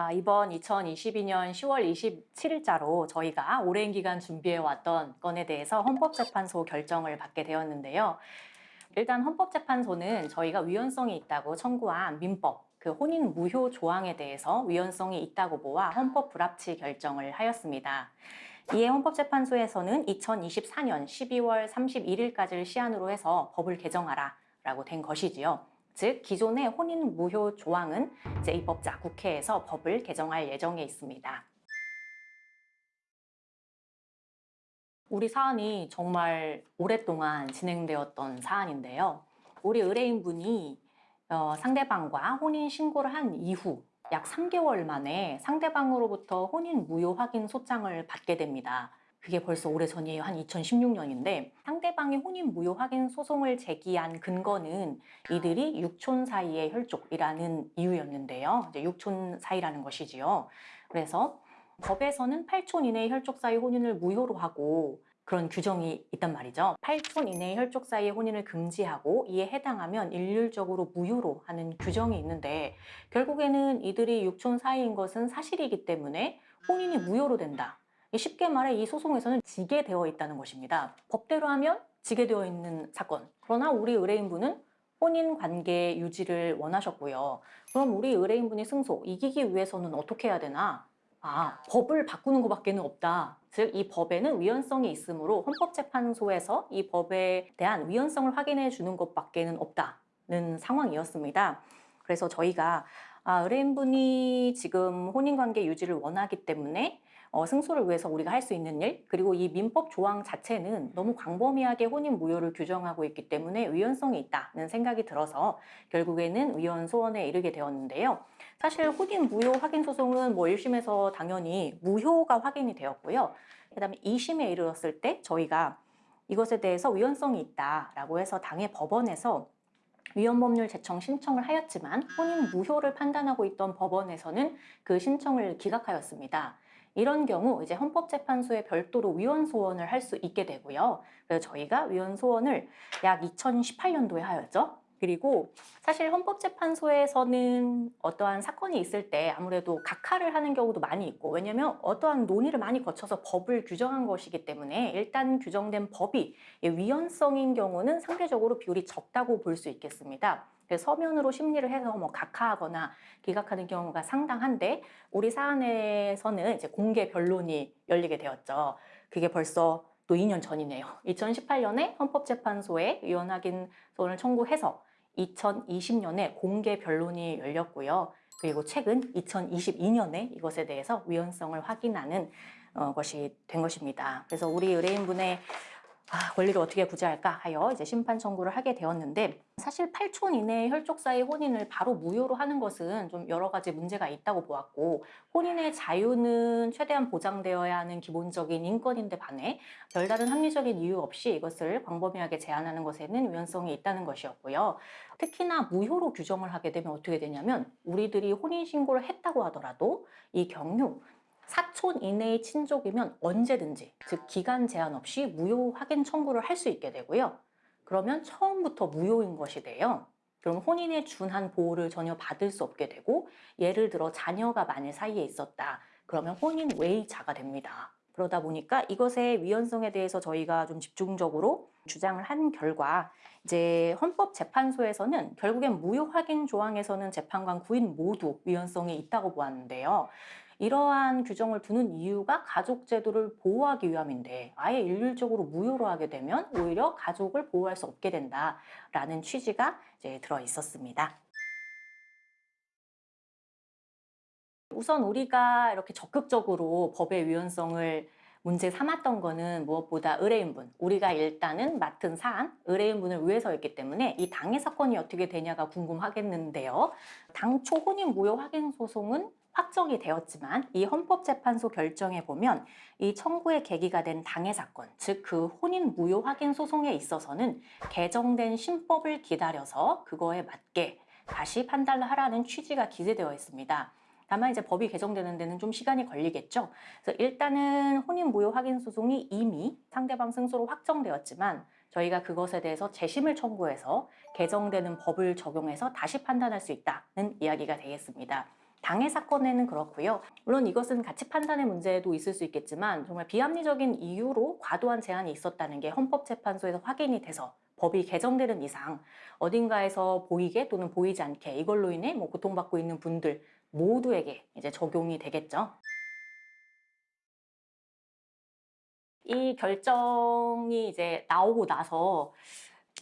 아, 이번 2022년 10월 27일자로 저희가 오랜 기간 준비해왔던 건에 대해서 헌법재판소 결정을 받게 되었는데요. 일단 헌법재판소는 저희가 위헌성이 있다고 청구한 민법, 그 혼인 무효 조항에 대해서 위헌성이 있다고 보아 헌법 불합치 결정을 하였습니다. 이에 헌법재판소에서는 2024년 12월 31일까지를 시한으로 해서 법을 개정하라 라고 된 것이지요. 즉 기존의 혼인 무효 조항은 이제 입법자 국회에서 법을 개정할 예정에 있습니다. 우리 사안이 정말 오랫동안 진행되었던 사안인데요. 우리 의뢰인분이 어, 상대방과 혼인 신고를 한 이후 약 3개월 만에 상대방으로부터 혼인 무효 확인 소장을 받게 됩니다. 그게 벌써 오래전이에요. 한 2016년인데 상대방이 혼인 무효 확인 소송을 제기한 근거는 이들이 육촌 사이의 혈족이라는 이유였는데요. 이제 육촌 사이라는 것이지요. 그래서 법에서는 8촌 이내의 혈족 사이 혼인을 무효로 하고 그런 규정이 있단 말이죠. 8촌 이내의 혈족 사이의 혼인을 금지하고 이에 해당하면 일률적으로 무효로 하는 규정이 있는데 결국에는 이들이 육촌 사이인 것은 사실이기 때문에 혼인이 무효로 된다. 쉽게 말해 이 소송에서는 지게 되어 있다는 것입니다. 법대로 하면 지게 되어 있는 사건. 그러나 우리 의뢰인분은 혼인 관계 유지를 원하셨고요. 그럼 우리 의뢰인분이 승소, 이기기 위해서는 어떻게 해야 되나? 아, 법을 바꾸는 것밖에 는 없다. 즉, 이 법에는 위헌성이 있으므로 헌법재판소에서 이 법에 대한 위헌성을 확인해 주는 것밖에 는 없다는 상황이었습니다. 그래서 저희가 아, 의뢰인분이 지금 혼인관계 유지를 원하기 때문에 어, 승소를 위해서 우리가 할 수 있는 일 그리고 이 민법 조항 자체는 너무 광범위하게 혼인 무효를 규정하고 있기 때문에 위헌성이 있다는 생각이 들어서 결국에는 위헌 소원에 이르게 되었는데요. 사실 혼인 무효 확인 소송은 뭐 1심에서 당연히 무효가 확인이 되었고요. 그 다음에 2심에 이르렀을 때 저희가 이것에 대해서 위헌성이 있다라고 해서 당해 법원에서 위헌법률 제청 신청을 하였지만 혼인 무효를 판단하고 있던 법원에서는 그 신청을 기각하였습니다. 이런 경우 이제 헌법재판소에 별도로 위헌 소원을 할 수 있게 되고요. 그래서 저희가 위헌 소원을 약 2018년도에 하였죠. 그리고 사실 헌법재판소에서는 어떠한 사건이 있을 때 아무래도 각하를 하는 경우도 많이 있고 왜냐면 어떠한 논의를 많이 거쳐서 법을 규정한 것이기 때문에 일단 규정된 법이 위헌성인 경우는 상대적으로 비율이 적다고 볼 수 있겠습니다. 서면으로 심리를 해서 뭐 각하하거나 기각하는 경우가 상당한데 우리 사안에서는 이제 공개 변론이 열리게 되었죠. 그게 벌써 또 2년 전이네요. 2018년에 헌법재판소에 위헌 확인 소원을 청구해서 2020년에 공개 변론이 열렸고요. 그리고 최근 2022년에 이것에 대해서 위헌성을 확인하는 어, 것이 된 것입니다. 그래서 우리 의뢰인분의 아, 권리를 어떻게 구제할까 하여 이제 심판 청구를 하게 되었는데 사실 8촌 이내의 혈족 사이 혼인을 바로 무효로 하는 것은 좀 여러 가지 문제가 있다고 보았고 혼인의 자유는 최대한 보장되어야 하는 기본적인 인권인데 반해 별다른 합리적인 이유 없이 이것을 광범위하게 제한하는 것에는 위헌성이 있다는 것이었고요. 특히나 무효로 규정을 하게 되면 어떻게 되냐면 우리들이 혼인신고를 했다고 하더라도 이 경우 사촌 이내의 친족이면 언제든지 즉 기간 제한 없이 무효 확인 청구를 할 수 있게 되고요. 그러면 처음부터 무효인 것이 돼요. 그럼 혼인에 준한 보호를 전혀 받을 수 없게 되고 예를 들어 자녀가 만일 사이에 있었다. 그러면 혼인 외의자가 됩니다. 그러다 보니까 이것의 위헌성에 대해서 저희가 좀 집중적으로 주장을 한 결과 이제 헌법재판소에서는 결국엔 무효 확인 조항에서는 재판관 구인 모두 위헌성이 있다고 보았는데요. 이러한 규정을 두는 이유가 가족 제도를 보호하기 위함인데 아예 일률적으로 무효로 하게 되면 오히려 가족을 보호할 수 없게 된다라는 취지가 이제 들어 있었습니다. 우선 우리가 이렇게 적극적으로 법의 위헌성을 문제 삼았던 거는 무엇보다 의뢰인분, 우리가 일단은 맡은 사안, 의뢰인분을 위해서였기 때문에 이 당해 사건이 어떻게 되냐가 궁금하겠는데요. 당초 혼인 무효 확인 소송은 확정이 되었지만 이 헌법재판소 결정에 보면 이 청구의 계기가 된 당해 사건, 즉 그 혼인 무효 확인 소송에 있어서는 개정된 신법을 기다려서 그거에 맞게 다시 판단을 하라는 취지가 기재되어 있습니다. 다만 이제 법이 개정되는 데는 좀 시간이 걸리겠죠. 그래서 일단은 혼인 무효 확인 소송이 이미 상대방 승소로 확정되었지만 저희가 그것에 대해서 재심을 청구해서 개정되는 법을 적용해서 다시 판단할 수 있다는 이야기가 되겠습니다. 장애 사건에는 그렇고요. 물론 이것은 가치 판단의 문제도 있을 수 있겠지만 정말 비합리적인 이유로 과도한 제한이 있었다는 게 헌법재판소에서 확인이 돼서 법이 개정되는 이상 어딘가에서 보이게 또는 보이지 않게 이걸로 인해 뭐 고통받고 있는 분들 모두에게 이제 적용이 되겠죠. 이 결정이 이제 나오고 나서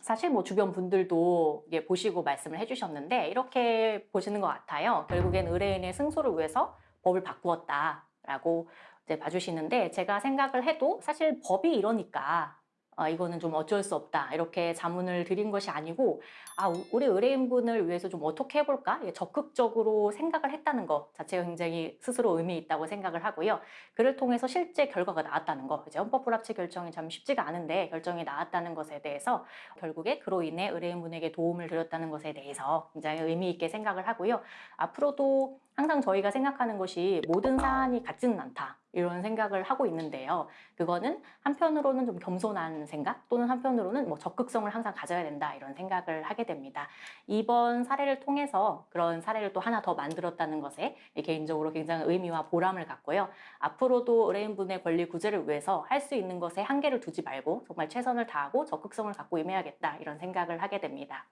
사실 뭐 주변 분들도 이게 보시고 말씀을 해주셨는데 이렇게 보시는 것 같아요. 결국엔 의뢰인의 승소를 위해서 법을 바꾸었다라고 이제 봐주시는데 제가 생각을 해도 사실 법이 이러니까 어, 이거는 좀 어쩔 수 없다 이렇게 자문을 드린 것이 아니고 아 우- 우리 의뢰인분을 위해서 좀 어떻게 해볼까 이게 적극적으로 생각을 했다는 것 자체가 굉장히 스스로 의미 있다고 생각을 하고요. 그를 통해서 실제 결과가 나왔다는 거 이제 헌법 불합치 결정이 참 쉽지가 않은데 결정이 나왔다는 것에 대해서 결국에 그로 인해 의뢰인분에게 도움을 드렸다는 것에 대해서 굉장히 의미 있게 생각을 하고요. 앞으로도 항상 저희가 생각하는 것이 모든 사안이 같지는 않다 이런 생각을 하고 있는데요. 그거는 한편으로는 좀 겸손한 생각 또는 한편으로는 뭐 적극성을 항상 가져야 된다 이런 생각을 하게 됩니다. 이번 사례를 통해서 그런 사례를 또 하나 더 만들었다는 것에 개인적으로 굉장히 의미와 보람을 갖고요. 앞으로도 의뢰인분의 권리 구제를 위해서 할 수 있는 것에 한계를 두지 말고 정말 최선을 다하고 적극성을 갖고 임해야겠다 이런 생각을 하게 됩니다.